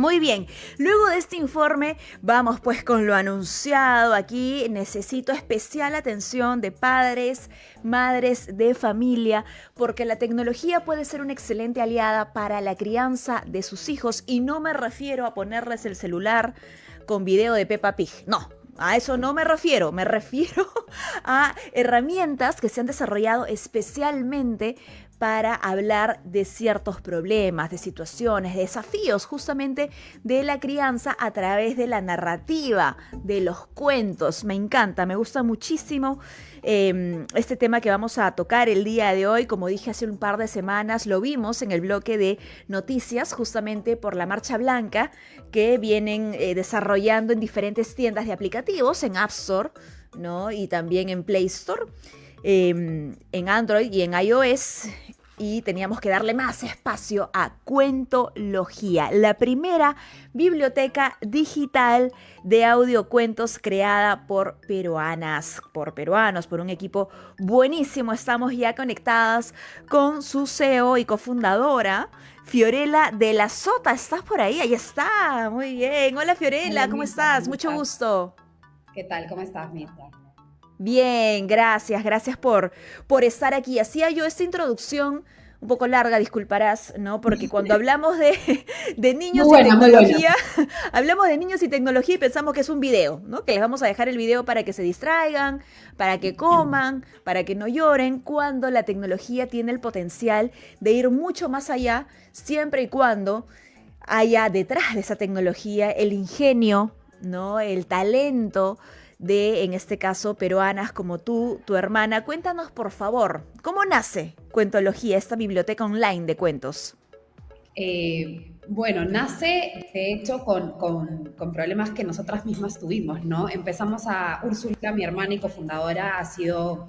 Muy bien, luego de este informe vamos pues con lo anunciado. Aquí necesito especial atención de padres, madres de familia, porque la tecnología puede ser una excelente aliada para la crianza de sus hijos y no me refiero a ponerles el celular con video de Peppa Pig, no. A eso no me refiero, me refiero a herramientas que se han desarrollado especialmente para hablar de ciertos problemas, de situaciones, de desafíos justamente de la crianza a través de la narrativa, de los cuentos. Me encanta, me gusta muchísimo em, este tema que vamos a tocar el día de hoy. Como dije hace un par de semanas, lo vimos en el bloque de noticias justamente por la Marcha Blanca que vienen eh, desarrollando en diferentes tiendas de aplicativos, en App Store ¿no? y también en Play Store. Em, en Android y en iOS y teníamos que darle más espacio a Cuentología, la primera biblioteca digital de audiocuentos creada por peruanas, por peruanos, por un equipo buenísimo. Estamos ya conectadas con su CEO y cofundadora. Fiorella de la Sota, ¿estás por ahí? Ahí está, muy bien. Hola Fiorella, ¿cómo estás? Mucho gusto. ¿Qué tal? ¿Cómo estás, Mita? Bien, gracias, gracias por, por estar aquí. Hacía yo esta introducción un poco larga, disculparás, ¿no? Porque cuando hablamos de, niños y tecnología, hablamos de niños y tecnología y pensamos que es un video, ¿no? Que les vamos a dejar el video para que se distraigan, para que coman, para que no lloren, cuando la tecnología tiene el potencial de ir mucho más allá, siempre y cuando haya detrás de esa tecnología el ingenio, ¿no? El talento, de, en este caso, peruanas como tú, tu hermana. Cuéntanos, por favor, ¿cómo nace Cuentología, esta biblioteca online de cuentos? Eh, bueno, nace de hecho con, con, problemas que nosotras mismas tuvimos, ¿no? Empezamos a, Úrsula, mi hermana y cofundadora, ha sido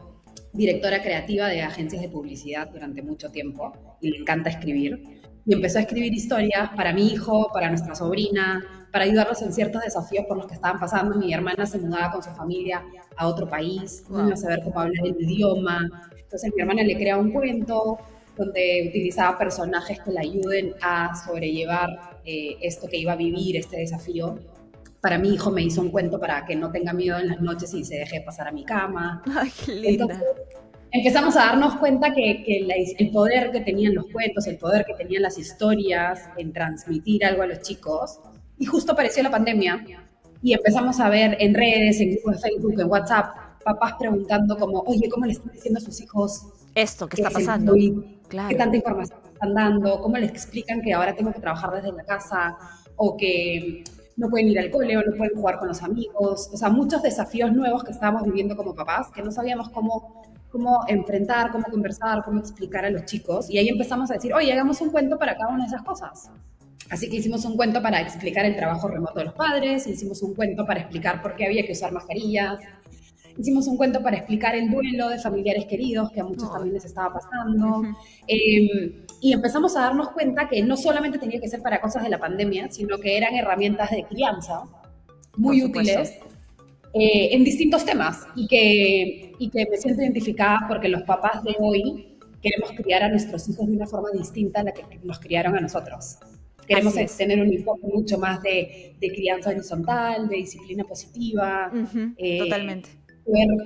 directora creativa de agencias de publicidad durante mucho tiempo y le encanta escribir. Y empezó a escribir historias para mi hijo, para nuestra sobrina, para ayudarlos en ciertos desafíos por los que estaban pasando. Mi hermana se mudaba con su familia a otro país, no a saber cómo hablar el idioma. Entonces mi hermana le crea un cuento donde utilizaba personajes que le ayuden a sobrellevar eh, esto que iba a vivir, este desafío. Para mi hijo me hizo un cuento para que no tenga miedo en las noches y se deje pasar a mi cama. Ay, qué linda. Empezamos a darnos cuenta que, que el poder que tenían los cuentos, el poder que tenían las historias en transmitir algo a los chicos, y justo apareció la pandemia y empezamos a ver en redes, en grupos de Facebook, en WhatsApp, papás preguntando como, oye, ¿cómo le están diciendo a sus hijos esto que está pasando? Claro. ¿Qué tanta información están dando? ¿Cómo les explican que ahora tengo que trabajar desde la casa? O que no pueden ir al cole o no pueden jugar con los amigos. O sea, muchos desafíos nuevos que estábamos viviendo como papás que no sabíamos cómo, cómo enfrentar, cómo conversar, cómo explicar a los chicos. Y ahí empezamos a decir, oye, hagamos un cuento para cada una de esas cosas. Así que hicimos un cuento para explicar el trabajo remoto de los padres, hicimos un cuento para explicar por qué había que usar mascarillas, hicimos un cuento para explicar el duelo de familiares queridos, que a muchos también les estaba pasando. Em, y empezamos a darnos cuenta que no solamente tenía que ser para cosas de la pandemia, sino que eran herramientas de crianza muy útiles eh, en distintos temas y que, y que me siento identificada porque los papás de hoy queremos criar a nuestros hijos de una forma distinta a la que nos criaron a nosotros. Queremos tener un enfoque mucho más de, crianza horizontal, de disciplina positiva. Eh, totalmente.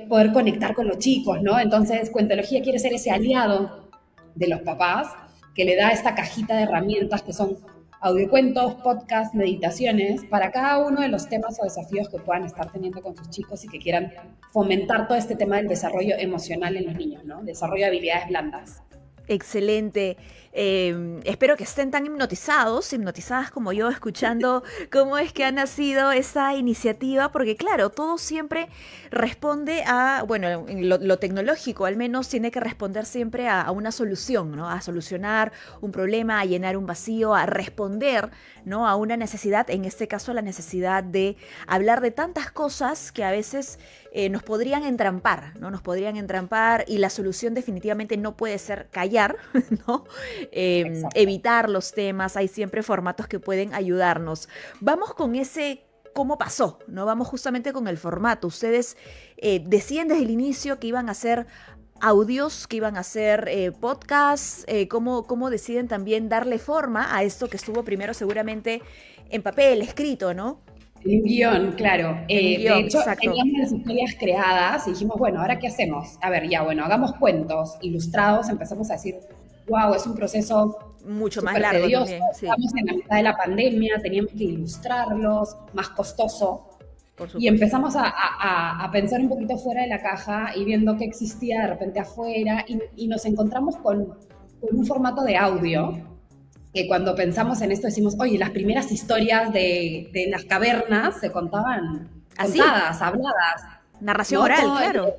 Poder, conectar con los chicos, ¿no? Entonces, Cuentología quiere ser ese aliado de los papás que le da esta cajita de herramientas que son audiocuentos, podcasts, meditaciones, para cada uno de los temas o desafíos que puedan estar teniendo con sus chicos y que quieran fomentar todo este tema del desarrollo emocional en los niños, ¿no? Desarrollo de habilidades blandas. Excelente. Em, espero que estén tan hipnotizados, hipnotizadas como yo, escuchando cómo es que ha nacido esa iniciativa, porque claro, todo siempre responde a, bueno, lo, tecnológico al menos tiene que responder siempre a, una solución, ¿no? A solucionar un problema, a llenar un vacío, a responder, ¿no? A una necesidad, en este caso la necesidad de hablar de tantas cosas que a veces eh, nos podrían entrampar, ¿no? Nos podrían entrampar y la solución definitivamente no puede ser callar, ¿no? Em, evitar los temas, hay siempre formatos que pueden ayudarnos. Vamos con ese cómo pasó, ¿no? Vamos justamente con el formato. Ustedes eh, decían desde el inicio que iban a hacer audios que iban a ser eh, podcasts, eh, cómo, cómo deciden también darle forma a esto que estuvo primero seguramente en papel, escrito, ¿no? En guion, claro. Eh, de hecho, teníamos las historias creadas y dijimos, bueno, ¿ahora qué hacemos? A ver, ya, bueno, hagamos cuentos ilustrados. Empezamos a decir, wow, es un proceso mucho más largo. También, Estamos en la mitad de la pandemia, teníamos que ilustrarlos, más costoso. Y empezamos a, pensar un poquito fuera de la caja y viendo qué existía de repente afuera y, nos encontramos con, con, un formato de audio que cuando pensamos en esto decimos, oye, las primeras historias de, de las cavernas se contaban ¿Así? contadas, habladas. Narración oral, claro.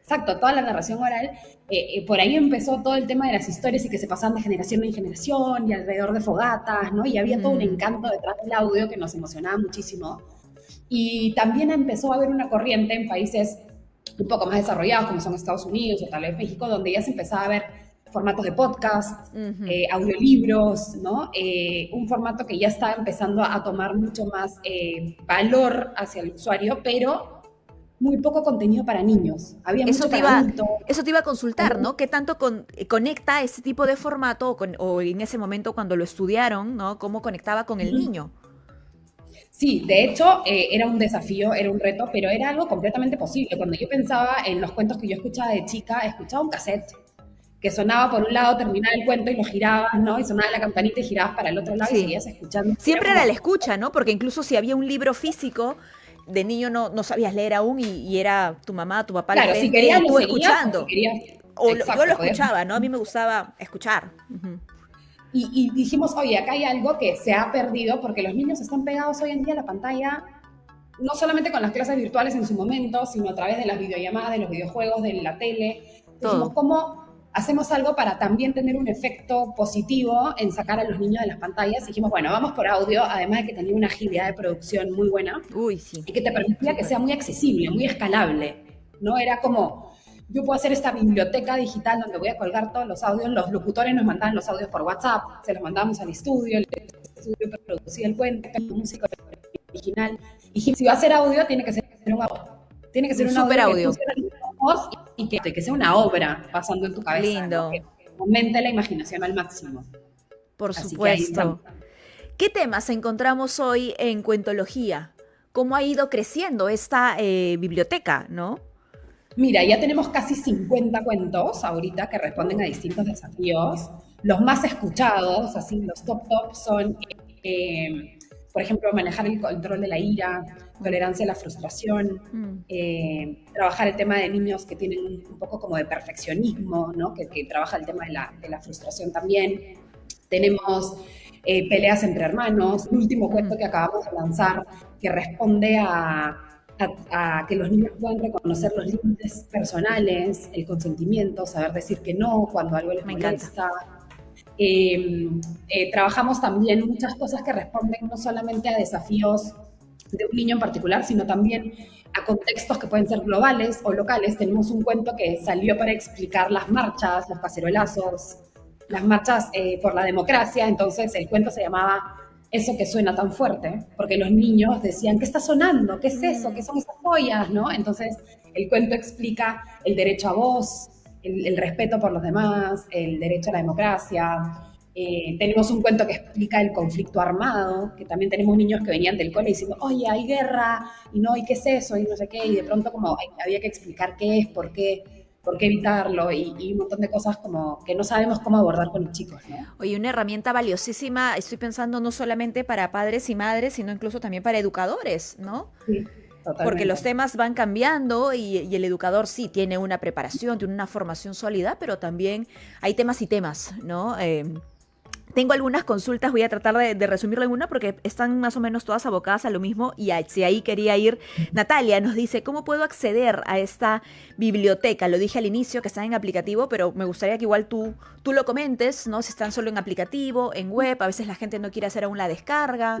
exacto, toda la narración oral. Eh, eh, por ahí empezó todo el tema de las historias y que se pasaban de generación en generación y alrededor de fogatas, ¿no? Y había todo un encanto detrás del audio que nos emocionaba muchísimo. Y también empezó a haber una corriente en países un poco más desarrollados, como son Estados Unidos o tal vez México, donde ya se empezaba a ver formatos de podcast, eh, audiolibros, ¿no? Eh, un formato que ya está empezando a tomar mucho más eh, valor hacia el usuario, pero muy poco contenido para niños. Había eso mucho te iba, Eso te iba a consultar, ¿no? ¿Qué tanto conecta ese tipo de formato o, en ese momento cuando lo estudiaron, ¿no? ¿Cómo conectaba con el niño? Sí, de hecho era un desafío, era un reto, pero era algo completamente posible. Cuando yo pensaba en los cuentos que yo escuchaba de chica, escuchaba un cassette que sonaba por un lado, terminaba el cuento y lo girabas, ¿no? Y sonaba la campanita y girabas para el otro lado y seguías escuchando. Siempre era la escucha, ¿no? Porque incluso si había un libro físico, de niño no, no sabías leer aún y, era tu mamá, tu papá, claro, si querías, tú escuchando. o yo lo escuchaba, ¿no? A mí me gustaba escuchar. y, y, dijimos, oye, acá hay algo que se ha perdido porque los niños están pegados hoy en día a la pantalla, no solamente con las clases virtuales en su momento, sino a través de las videollamadas, de los videojuegos, de la tele. Dijimos, ¿cómo hacemos algo para también tener un efecto positivo en sacar a los niños de las pantallas. Dijimos, bueno, vamos por audio, además de que tenía una agilidad de producción muy buena. Uy, sí. Y que te permitía que sea muy accesible, muy escalable. ¿no? Era como, yo puedo hacer esta biblioteca digital donde voy a colgar todos los audios. Los locutores nos mandaban los audios por WhatsApp, se los mandábamos al estudio, el estudio producía el cuento, el músico original. Y si va a ser audio, tiene que ser un audio. Tiene que ser un, super audio y que, que sea una obra pasando en tu cabeza. Lindo. Que aumente la imaginación al máximo. Por supuesto. ¿Qué temas encontramos hoy en Cuentología? ¿Cómo ha ido creciendo esta eh, biblioteca, no? Mira, ya tenemos casi 50 cuentos ahorita que responden a distintos desafíos. Los más escuchados, así los top top, son, eh, por ejemplo, manejar el control de la ira, tolerancia a la frustración, mm. eh, trabajar el tema de niños que tienen un, poco como de perfeccionismo, ¿no? que, trabaja el tema de la, de la frustración también. Tenemos eh, peleas entre hermanos, el último mm. cuento que acabamos de lanzar que responde a, a, que los niños puedan reconocer los límites personales, el consentimiento, saber decir que no cuando algo les Me molesta. Eh, trabajamos también muchas cosas que responden no solamente a desafíos de un niño en particular, sino también a contextos que pueden ser globales o locales. Tenemos un cuento que salió para explicar las marchas, los cacerolazos, las marchas eh, por la democracia. Entonces el cuento se llamaba Eso que suena tan fuerte, porque los niños decían, ¿qué está sonando? ¿Qué es eso? ¿Qué son esas joyas? ¿no? Entonces el cuento explica el derecho a voz, el, el respeto por los demás, el derecho a la democracia, eh, tenemos un cuento que explica el conflicto armado, que también tenemos niños que venían del cole diciendo, oye, hay guerra, y no, ¿y qué es eso? Y no sé qué, y de pronto como había que explicar qué es, por qué, por qué evitarlo, y, un montón de cosas como que no sabemos cómo abordar con los chicos. ¿no? Oye, una herramienta valiosísima, estoy pensando no solamente para padres y madres, sino incluso también para educadores, ¿no? Sí. Porque los temas van cambiando y, el educador sí tiene una preparación, tiene una formación sólida, pero también hay temas y temas, ¿no? Eh, tengo algunas consultas, voy a tratar de, resumirlo en una porque están más o menos todas abocadas a lo mismo y si ahí quería ir. Natalia nos dice, ¿cómo puedo acceder a esta biblioteca? Lo dije al inicio que está en aplicativo, pero me gustaría que igual tú, tú lo comentes, ¿no? Si están solo en aplicativo, en web, a veces la gente no quiere hacer aún la descarga.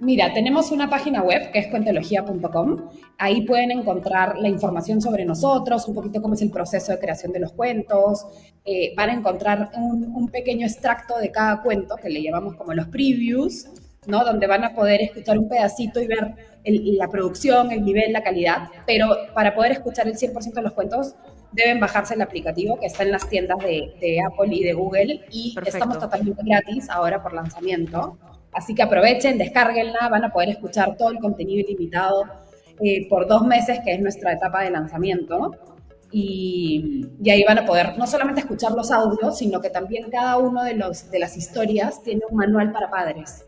Mira, tenemos una página web que es cuentología.com. Ahí pueden encontrar la información sobre nosotros, un poquito cómo es el proceso de creación de los cuentos. Eh, van a encontrar un, pequeño extracto de cada cuento que le llamamos como los previews, ¿no? Donde van a poder escuchar un pedacito y ver la producción, el nivel, la calidad. Pero para poder escuchar el 100% de los cuentos, deben bajarse el aplicativo que está en las tiendas de, Apple y de Google y estamos totalmente gratis ahora por lanzamiento. Así que aprovechen, descárguenla, van a poder escuchar todo el contenido ilimitado eh, por dos meses, que es nuestra etapa de lanzamiento. Y, y, ahí van a poder no solamente escuchar los audios, sino que también cada uno de, los, de las historias tiene un manual para padres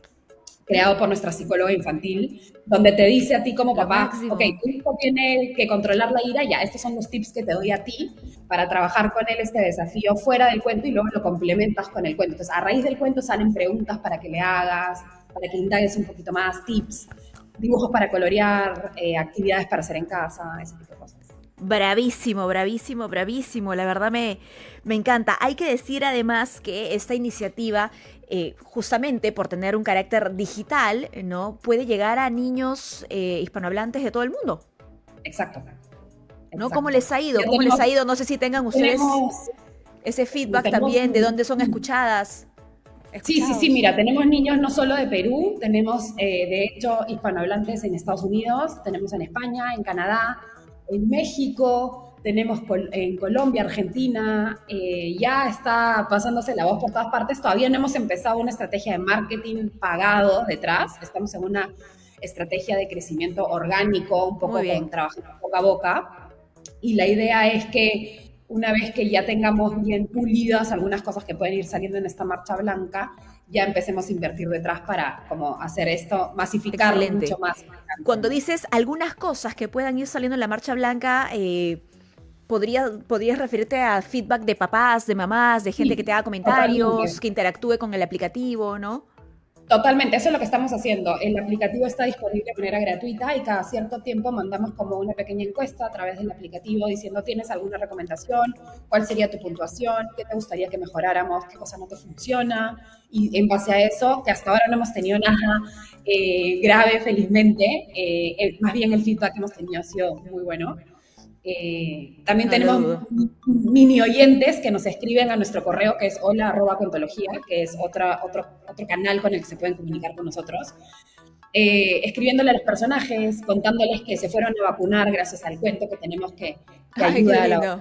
creado por nuestra psicóloga infantil, donde te dice a ti como papá, ok, tu hijo tiene que controlar la ira, ya, estos son los tips que te doy a ti para trabajar con él este desafío fuera del cuento y luego lo complementas con el cuento. Entonces, a raíz del cuento salen preguntas para que le hagas, para que indagues un poquito más, tips, dibujos para colorear, eh, actividades para hacer en casa, ese tipo. Bravísimo, bravísimo, bravísimo. La verdad me, me encanta. Hay que decir además que esta iniciativa, eh, justamente por tener un carácter digital, ¿no? Puede llegar a niños eh, hispanohablantes de todo el mundo. Exacto. ¿No? ¿Cómo les ha ido? ¿Cómo les ha ido? No sé si tengan ustedes ese feedback también de dónde son escuchadas. Sí, sí, sí, mira, tenemos niños no solo de Perú, tenemos eh, de hecho hispanohablantes en Estados Unidos, tenemos en España, en Canadá, en México, tenemos en Colombia, Argentina, eh, ya está pasándose la voz por todas partes. Todavía no hemos empezado una estrategia de marketing pagado detrás, estamos en una estrategia de crecimiento orgánico, un poco con trabajando boca a boca. Y la idea es que una vez que ya tengamos bien pulidas algunas cosas que pueden ir saliendo en esta marcha blanca, ya empecemos a invertir detrás para como hacer esto, masificarlo mucho más. Cuando dices algunas cosas que puedan ir saliendo en la marcha blanca, eh, podría, podrías referirte a feedback de papás, de mamás, de gente que te haga comentarios, que interactúe con el aplicativo, ¿no? Totalmente, eso es lo que estamos haciendo. El aplicativo está disponible de manera gratuita y cada cierto tiempo mandamos como una pequeña encuesta a través del aplicativo diciendo, ¿tienes alguna recomendación? ¿Cuál sería tu puntuación? ¿Qué te gustaría que mejoráramos? ¿Qué cosa no te funciona? Y en base a eso, que hasta ahora no hemos tenido nada eh, grave, felizmente, eh, más bien el feedback que hemos tenido ha sido muy bueno. Eh, también tenemos mini oyentes que nos escriben a nuestro correo que es hola arroba que es otra, otro, otro canal con el que se pueden comunicar con nosotros. Eh, escribiéndole a los personajes, contándoles que se fueron a vacunar gracias al cuento que tenemos que, que ayuda a los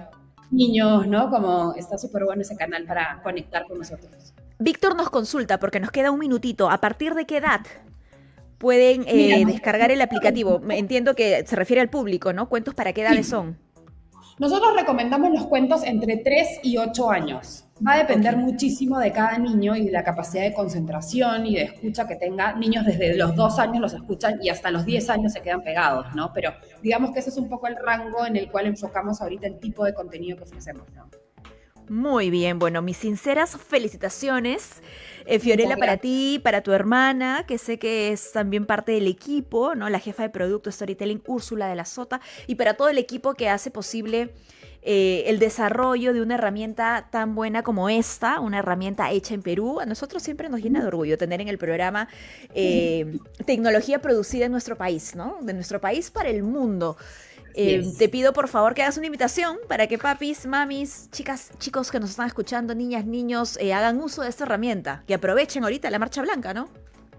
niños, ¿no? Como está súper bueno ese canal para conectar con nosotros. Víctor nos consulta porque nos queda un minutito. ¿A partir de qué edad pueden eh, descargar el aplicativo. Entiendo que se refiere al público, ¿no? ¿Cuentos para qué edades son? Nosotros recomendamos los cuentos entre 3 y 8 años. Va a depender muchísimo de cada niño y de la capacidad de concentración y de escucha que tenga. Niños desde los 2 años los escuchan y hasta los 10 años se quedan pegados, ¿no? Pero digamos que ese es un poco el rango en el cual enfocamos ahorita el tipo de contenido que ofrecemos, ¿no? Muy bien, bueno, mis sinceras felicitaciones, eh, Fiorella, para ti, para tu hermana, que sé que es también parte del equipo, ¿no? La jefa de producto Storytelling, Úrsula de la Sota, y para todo el equipo que hace posible eh, el desarrollo de una herramienta tan buena como esta, una herramienta hecha en Perú. A nosotros siempre nos llena de orgullo tener en el programa eh, tecnología producida en nuestro país, ¿no? De nuestro país para el mundo. Eh, te pido por favor que hagas una invitación para que papis, mamis, chicas, chicos que nos están escuchando, niñas, niños, eh, hagan uso de esta herramienta, que aprovechen ahorita la marcha blanca, ¿no?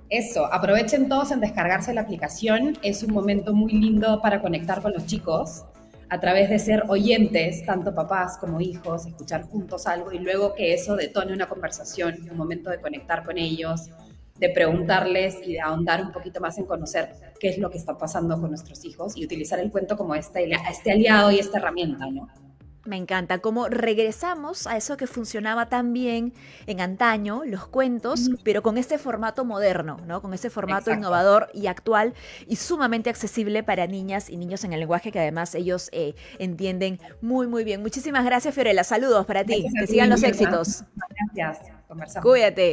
Eso, aprovechen todos en descargarse la aplicación. Es un momento muy lindo para conectar con los chicos a través de ser oyentes, tanto papás como hijos, escuchar juntos algo y luego que eso detone una conversación, un momento de conectar con ellos, de preguntarles y de ahondar un poquito más en conocer qué es lo que está pasando con nuestros hijos y utilizar el cuento como este, este aliado y esta herramienta, ¿no? Me encanta cómo regresamos a eso que funcionaba tan bien en antaño, los cuentos, pero con este formato moderno, ¿no? Con ese formato innovador y actual y sumamente accesible para niñas y niños en el lenguaje que además ellos eh, entienden muy, muy bien. Muchísimas gracias, Fiorella. Saludos para ti. que sigan los éxitos. Gracias. Cuídate.